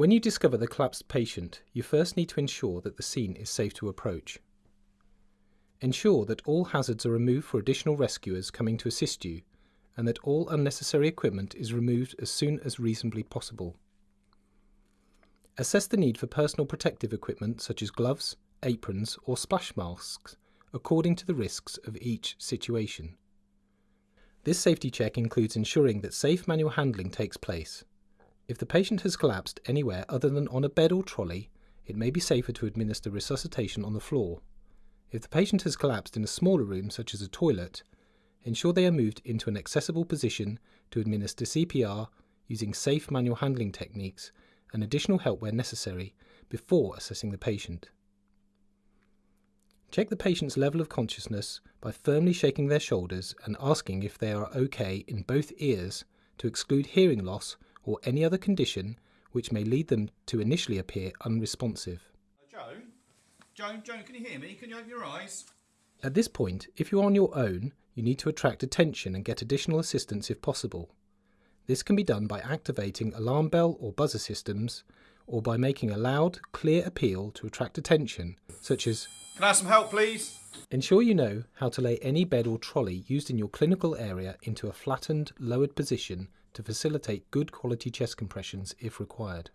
When you discover the collapsed patient, you first need to ensure that the scene is safe to approach. Ensure that all hazards are removed for additional rescuers coming to assist you and that all unnecessary equipment is removed as soon as reasonably possible. Assess the need for personal protective equipment such as gloves, aprons or splash masks according to the risks of each situation. This safety check includes ensuring that safe manual handling takes place. If the patient has collapsed anywhere other than on a bed or trolley, it may be safer to administer resuscitation on the floor. If the patient has collapsed in a smaller room such as a toilet, ensure they are moved into an accessible position to administer CPR using safe manual handling techniques and additional help where necessary before assessing the patient. Check the patient's level of consciousness by firmly shaking their shoulders and asking if they are okay in both ears to exclude hearing loss or any other condition which may lead them to initially appear unresponsive. Joan? Joan, Joan, can you hear me? Can you open your eyes? At this point, if you're on your own, you need to attract attention and get additional assistance if possible. This can be done by activating alarm bell or buzzer systems, or by making a loud, clear appeal to attract attention, such as Can I have some help, please? Ensure you know how to lay any bed or trolley used in your clinical area into a flattened, lowered position to facilitate good quality chest compressions if required.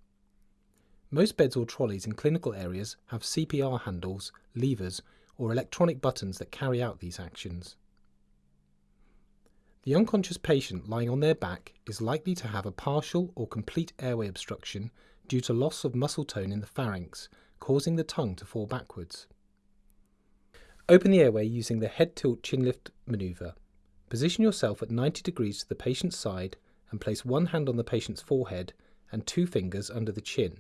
Most beds or trolleys in clinical areas have CPR handles, levers, or electronic buttons that carry out these actions. The unconscious patient lying on their back is likely to have a partial or complete airway obstruction due to loss of muscle tone in the pharynx, causing the tongue to fall backwards. Open the airway using the head tilt chin lift maneuver. Position yourself at 90 degrees to the patient's side and place one hand on the patient's forehead and two fingers under the chin.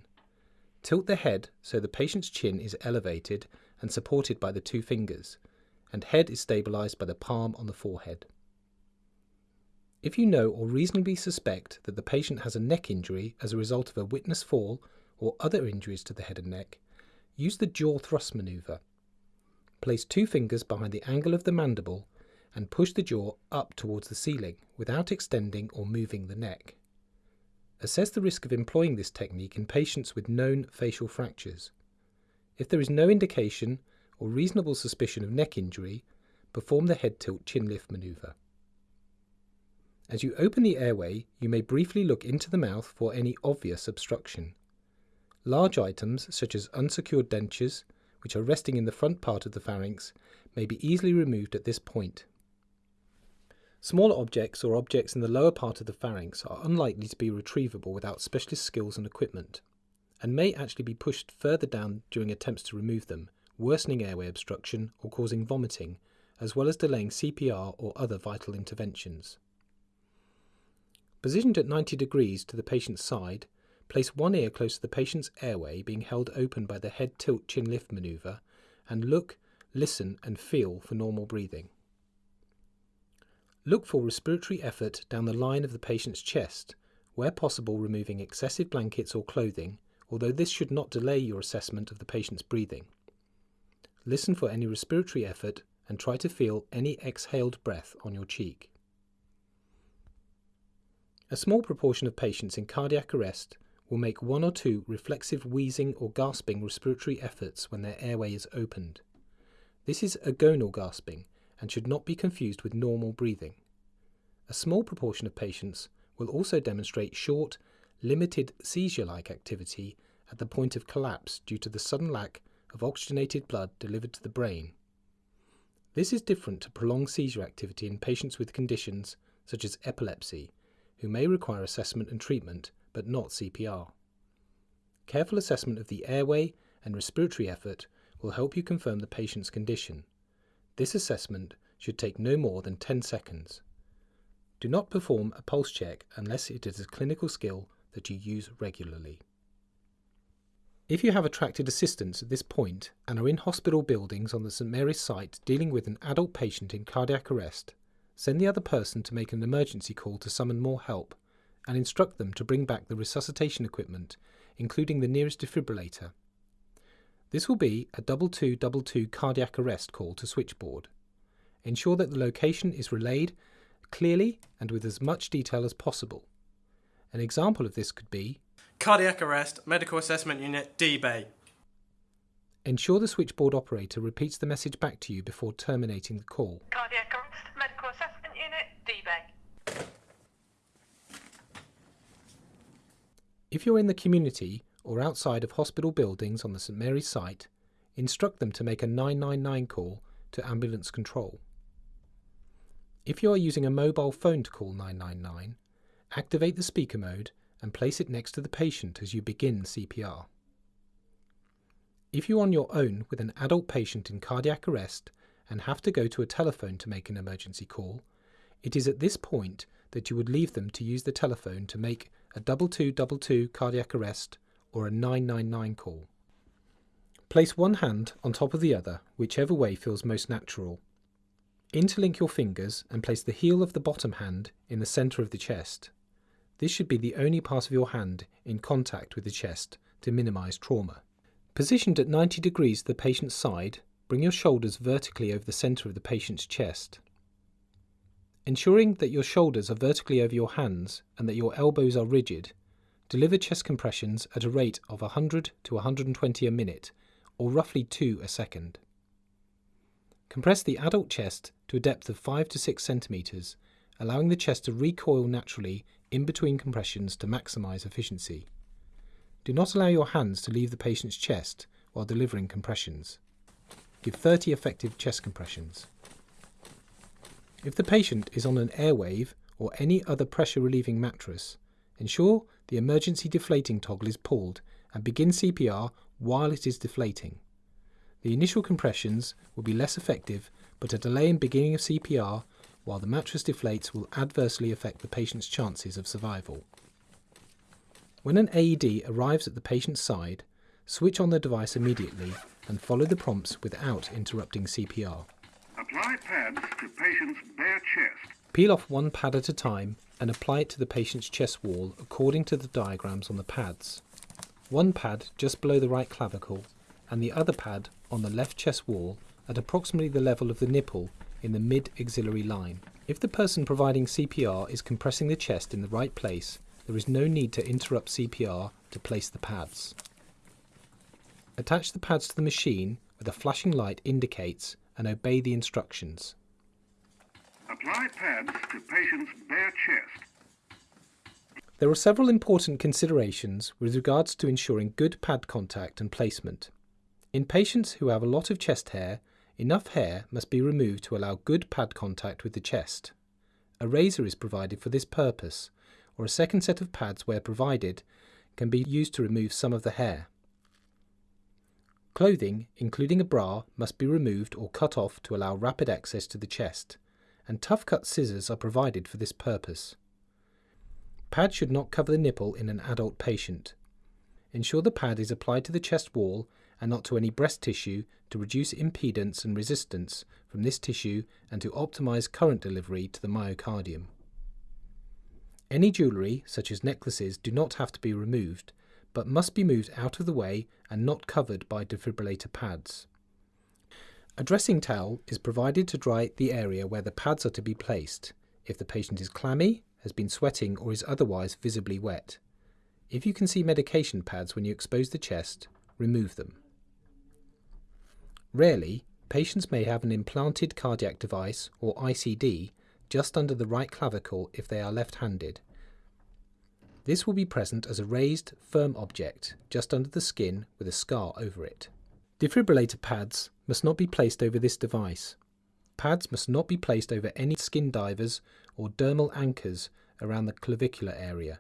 Tilt the head so the patient's chin is elevated and supported by the two fingers, and head is stabilized by the palm on the forehead. If you know or reasonably suspect that the patient has a neck injury as a result of a witness fall or other injuries to the head and neck, use the jaw thrust maneuver. Place two fingers behind the angle of the mandible and push the jaw up towards the ceiling without extending or moving the neck. Assess the risk of employing this technique in patients with known facial fractures. If there is no indication or reasonable suspicion of neck injury, perform the head tilt chin lift maneuver. As you open the airway, you may briefly look into the mouth for any obvious obstruction. Large items, such as unsecured dentures, which are resting in the front part of the pharynx, may be easily removed at this point. Smaller objects or objects in the lower part of the pharynx are unlikely to be retrievable without specialist skills and equipment, and may actually be pushed further down during attempts to remove them, worsening airway obstruction or causing vomiting, as well as delaying CPR or other vital interventions. Positioned at 90 degrees to the patient's side, place one ear close to the patient's airway being held open by the head tilt chin lift maneuver and look, listen and feel for normal breathing. Look for respiratory effort down the line of the patient's chest, where possible removing excessive blankets or clothing, although this should not delay your assessment of the patient's breathing. Listen for any respiratory effort and try to feel any exhaled breath on your cheek. A small proportion of patients in cardiac arrest will make one or two reflexive wheezing or gasping respiratory efforts when their airway is opened. This is agonal gasping and should not be confused with normal breathing. A small proportion of patients will also demonstrate short, limited seizure-like activity at the point of collapse due to the sudden lack of oxygenated blood delivered to the brain. This is different to prolonged seizure activity in patients with conditions such as epilepsy, who may require assessment and treatment, but not CPR. Careful assessment of the airway and respiratory effort will help you confirm the patient's condition. This assessment should take no more than 10 seconds. Do not perform a pulse check unless it is a clinical skill that you use regularly. If you have attracted assistance at this point and are in hospital buildings on the St Mary's site dealing with an adult patient in cardiac arrest, Send the other person to make an emergency call to summon more help and instruct them to bring back the resuscitation equipment, including the nearest defibrillator. This will be a 2222 cardiac arrest call to switchboard. Ensure that the location is relayed clearly and with as much detail as possible. An example of this could be Cardiac arrest, medical assessment unit, D Bay. Ensure the switchboard operator repeats the message back to you before terminating the call. Cardiac arrest, medical assessment unit, D-Bay. If you're in the community or outside of hospital buildings on the St Mary's site, instruct them to make a 999 call to ambulance control. If you are using a mobile phone to call 999, activate the speaker mode and place it next to the patient as you begin CPR. If you're on your own with an adult patient in cardiac arrest and have to go to a telephone to make an emergency call, it is at this point that you would leave them to use the telephone to make a 2222 cardiac arrest or a 999 call. Place one hand on top of the other, whichever way feels most natural. Interlink your fingers and place the heel of the bottom hand in the centre of the chest. This should be the only part of your hand in contact with the chest to minimise trauma. Positioned at 90 degrees to the patient's side, bring your shoulders vertically over the centre of the patient's chest. Ensuring that your shoulders are vertically over your hands and that your elbows are rigid, deliver chest compressions at a rate of 100 to 120 a minute, or roughly 2 a second. Compress the adult chest to a depth of 5 to 6 centimetres, allowing the chest to recoil naturally in between compressions to maximise efficiency. Do not allow your hands to leave the patient's chest while delivering compressions. Give 30 effective chest compressions. If the patient is on an airwave or any other pressure relieving mattress, ensure the emergency deflating toggle is pulled and begin CPR while it is deflating. The initial compressions will be less effective, but a delay in beginning of CPR while the mattress deflates will adversely affect the patient's chances of survival. When an AED arrives at the patient's side, switch on the device immediately and follow the prompts without interrupting CPR. Apply pads to patient's bare chest. Peel off one pad at a time and apply it to the patient's chest wall according to the diagrams on the pads. One pad just below the right clavicle and the other pad on the left chest wall at approximately the level of the nipple in the mid axillary line. If the person providing CPR is compressing the chest in the right place, there is no need to interrupt CPR to place the pads. Attach the pads to the machine where the flashing light indicates and obey the instructions. Apply pads to patient's bare chest. There are several important considerations with regards to ensuring good pad contact and placement. In patients who have a lot of chest hair, enough hair must be removed to allow good pad contact with the chest. A razor is provided for this purpose, or a second set of pads where provided can be used to remove some of the hair. Clothing, including a bra, must be removed or cut off to allow rapid access to the chest, and tough cut scissors are provided for this purpose. Pads should not cover the nipple in an adult patient. Ensure the pad is applied to the chest wall and not to any breast tissue to reduce impedance and resistance from this tissue and to optimize current delivery to the myocardium. Any jewellery, such as necklaces, do not have to be removed, but must be moved out of the way and not covered by defibrillator pads. A dressing towel is provided to dry the area where the pads are to be placed, if the patient is clammy, has been sweating, or is otherwise visibly wet. If you can see medication pads when you expose the chest, remove them. Rarely, patients may have an implanted cardiac device, or ICD, just under the right clavicle if they are left-handed. This will be present as a raised, firm object just under the skin with a scar over it. Defibrillator pads must not be placed over this device. Pads must not be placed over any skin divers or dermal anchors around the clavicular area.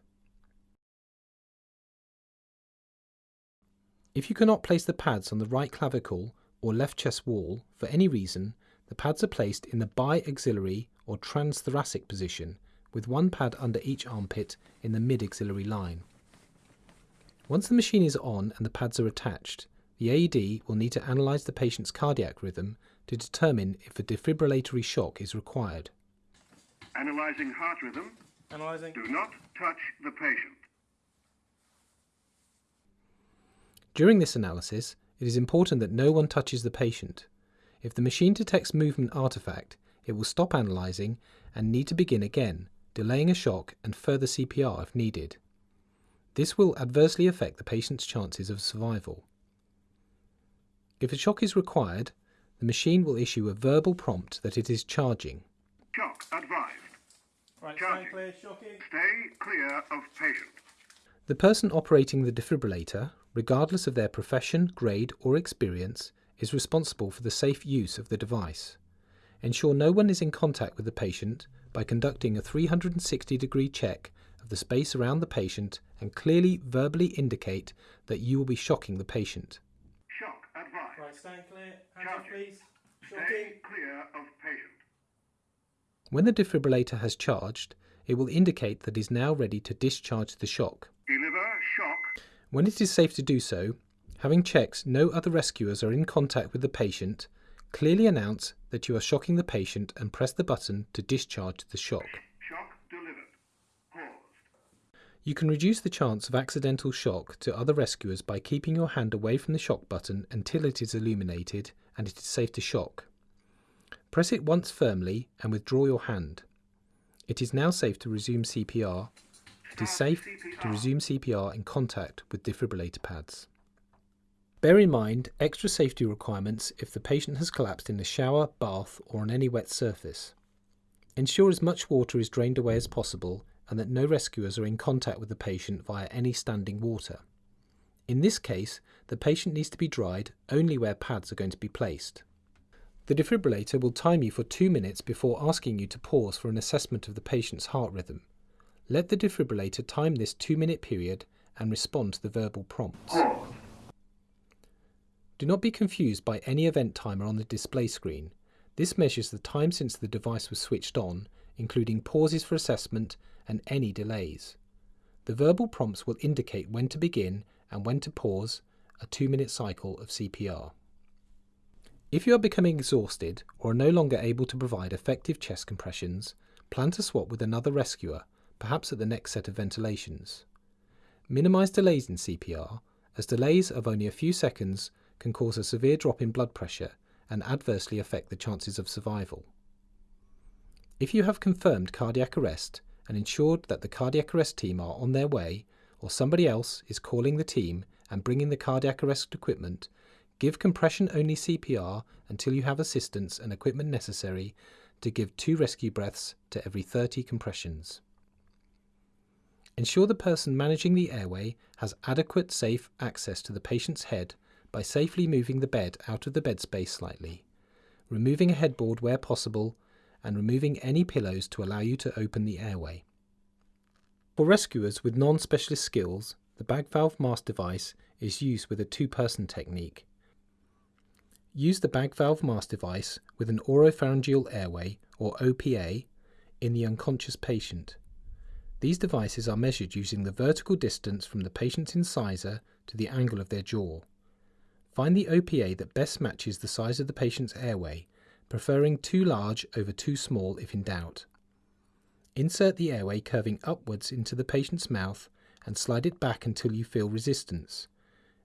If you cannot place the pads on the right clavicle or left chest wall for any reason, the pads are placed in the bi-axillary or transthoracic position with one pad under each armpit in the mid-axillary line. Once the machine is on and the pads are attached, the AED will need to analyse the patient's cardiac rhythm to determine if a defibrillatory shock is required. Analyzing heart rhythm. Analyzing. Do not touch the patient. During this analysis, it is important that no one touches the patient. If the machine detects movement artifact, it will stop analysing and need to begin again, delaying a shock and further CPR if needed. This will adversely affect the patient's chances of survival. If a shock is required, the machine will issue a verbal prompt that it is charging. Shock advised. Right, Charging. stand clear, shocking. Stay clear of patient. The person operating the defibrillator, regardless of their profession, grade, or experience, is responsible for the safe use of the device. Ensure no one is in contact with the patient by conducting a 360 degree check of the space around the patient and clearly verbally indicate that you will be shocking the patient. Shock advised. Right, stand clear. Hands up, please. Stay clear of patient. When the defibrillator has charged, it will indicate that it is now ready to discharge the shock. Deliver shock. When it is safe to do so, having checked no other rescuers are in contact with the patient, clearly announce that you are shocking the patient and press the button to discharge the shock. Shock delivered. Paused. You can reduce the chance of accidental shock to other rescuers by keeping your hand away from the shock button until it is illuminated and it is safe to shock. Press it once firmly and withdraw your hand. It is now safe to resume CPR. It is safe to resume CPR in contact with defibrillator pads. Bear in mind extra safety requirements if the patient has collapsed in the shower, bath, or on any wet surface. Ensure as much water is drained away as possible and that no rescuers are in contact with the patient via any standing water. In this case, the patient needs to be dried only where pads are going to be placed. The defibrillator will time you for two minutes before asking you to pause for an assessment of the patient's heart rhythm. Let the defibrillator time this two minute period and respond to the verbal prompts. Do not be confused by any event timer on the display screen. This measures the time since the device was switched on, including pauses for assessment and any delays. The verbal prompts will indicate when to begin and when to pause a two minute cycle of CPR. If you are becoming exhausted or are no longer able to provide effective chest compressions, plan to swap with another rescuer, perhaps at the next set of ventilations. Minimise delays in CPR, as delays of only a few seconds can cause a severe drop in blood pressure and adversely affect the chances of survival. If you have confirmed cardiac arrest and ensured that the cardiac arrest team are on their way, or somebody else is calling the team and bringing the cardiac arrest equipment, give compression only CPR until you have assistance and equipment necessary to give two rescue breaths to every 30 compressions. Ensure the person managing the airway has adequate safe access to the patient's head by safely moving the bed out of the bed space slightly, removing a headboard where possible, and removing any pillows to allow you to open the airway. For rescuers with non specialist skills, the bag valve mask device is used with a two person technique. Use the bag valve mask device with an oropharyngeal airway, or OPA, in the unconscious patient. These devices are measured using the vertical distance from the patient's incisor to the angle of their jaw. Find the OPA that best matches the size of the patient's airway, preferring too large over too small if in doubt. Insert the airway curving upwards into the patient's mouth and slide it back until you feel resistance.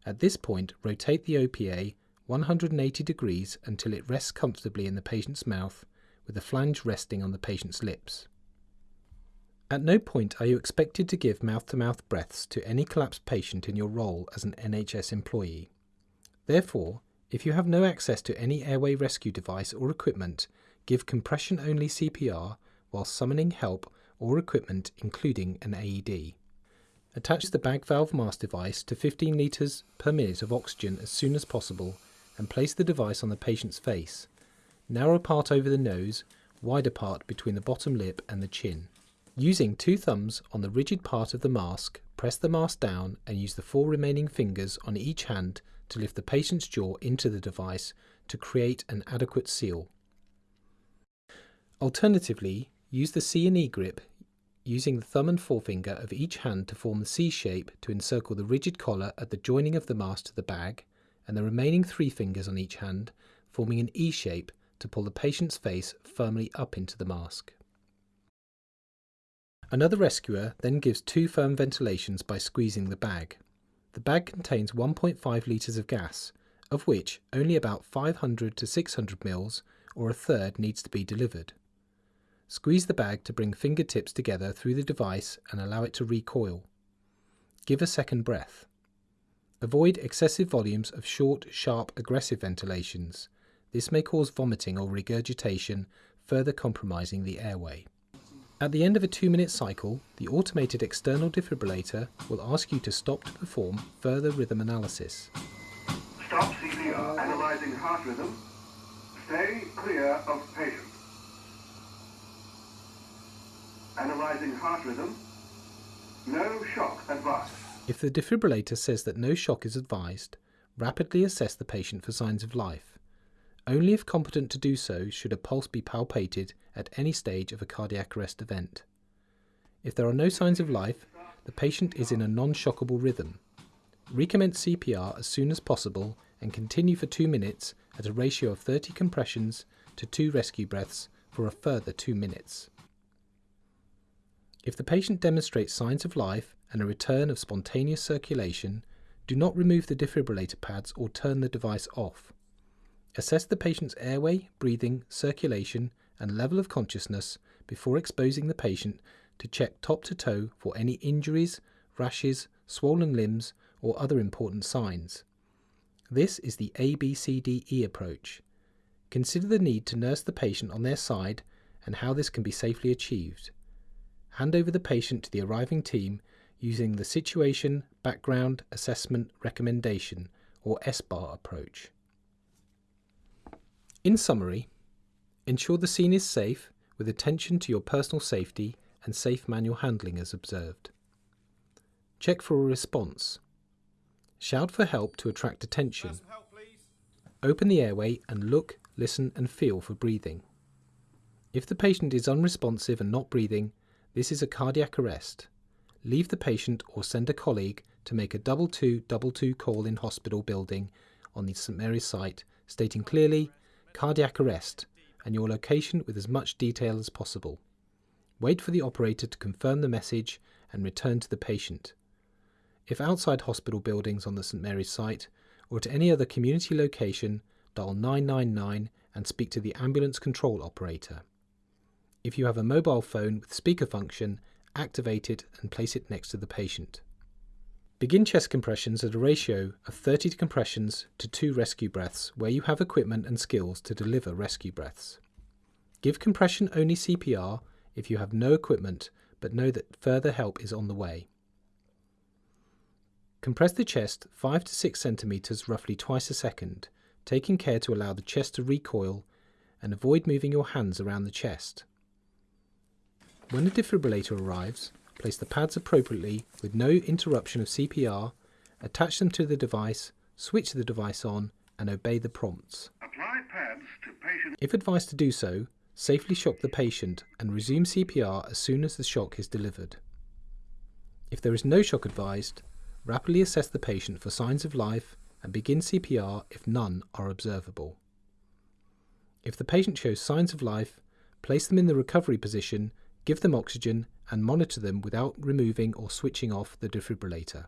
At this point, rotate the OPA 180 degrees until it rests comfortably in the patient's mouth, with the flange resting on the patient's lips. At no point are you expected to give mouth to mouth breaths to any collapsed patient in your role as an NHS employee. Therefore, if you have no access to any airway rescue device or equipment, give compression only CPR while summoning help or equipment, including an AED. Attach the bag valve mask device to 15 litres per minute of oxygen as soon as possible and place the device on the patient's face. Narrow part over the nose, wider part between the bottom lip and the chin. Using two thumbs on the rigid part of the mask, press the mask down and use the four remaining fingers on each hand to lift the patient's jaw into the device to create an adequate seal. Alternatively, use the C and E grip using the thumb and forefinger of each hand to form the C shape to encircle the rigid collar at the joining of the mask to the bag, and the remaining three fingers on each hand forming an E shape to pull the patient's face firmly up into the mask. Another rescuer then gives two firm ventilations by squeezing the bag. The bag contains 1.5 litres of gas, of which only about 500 to 600 mils, or a third, needs to be delivered. Squeeze the bag to bring fingertips together through the device and allow it to recoil. Give a second breath. Avoid excessive volumes of short, sharp, aggressive ventilations. This may cause vomiting or regurgitation, further compromising the airway. At the end of a two minute cycle, the automated external defibrillator will ask you to stop to perform further rhythm analysis. Stop CPR. Analyzing heart rhythm. Stay clear of patient. Analyzing heart rhythm. No shock advised. If the defibrillator says that no shock is advised, rapidly assess the patient for signs of life. Only if competent to do so should a pulse be palpated at any stage of a cardiac arrest event. If there are no signs of life, the patient is in a non shockable rhythm. Recommence CPR as soon as possible and continue for 2 minutes at a ratio of 30 compressions to 2 rescue breaths for a further 2 minutes. If the patient demonstrates signs of life and a return of spontaneous circulation, do not remove the defibrillator pads or turn the device off. Assess the patient's airway, breathing, circulation, and level of consciousness before exposing the patient to check top to toe for any injuries, rashes, swollen limbs, or other important signs. This is the ABCDE approach. Consider the need to nurse the patient on their side and how this can be safely achieved. Hand over the patient to the arriving team using the Situation Background Assessment Recommendation or SBAR approach. In summary, ensure the scene is safe with attention to your personal safety and safe manual handling as observed. Check for a response. Shout for help to attract attention. Help. Open the airway and look, listen, and feel for breathing. If the patient is unresponsive and not breathing, this is a cardiac arrest. Leave the patient or send a colleague to make a double two double two call in hospital building on the St Mary's site, stating clearly cardiac arrest and your location with as much detail as possible. Wait for the operator to confirm the message and return to the patient. If outside hospital buildings on the St Mary's site or at any other community location, dial 999 and speak to the ambulance control operator. If you have a mobile phone with speaker function, activate it and place it next to the patient. Begin chest compressions at a ratio of 30 compressions to 2 rescue breaths where you have equipment and skills to deliver rescue breaths. Give compression only CPR if you have no equipment but know that further help is on the way. Compress the chest 5 to 6 centimeters roughly twice a second, taking care to allow the chest to recoil and avoid moving your hands around the chest. When the defibrillator arrives, place the pads appropriately with no interruption of CPR, attach them to the device, switch the device on, and obey the prompts. Apply pads to patient. If advised to do so, safely shock the patient and resume CPR as soon as the shock is delivered. If there is no shock advised, rapidly assess the patient for signs of life and begin CPR if none are observable. If the patient shows signs of life, place them in the recovery position give them oxygen, and monitor them without removing or switching off the defibrillator.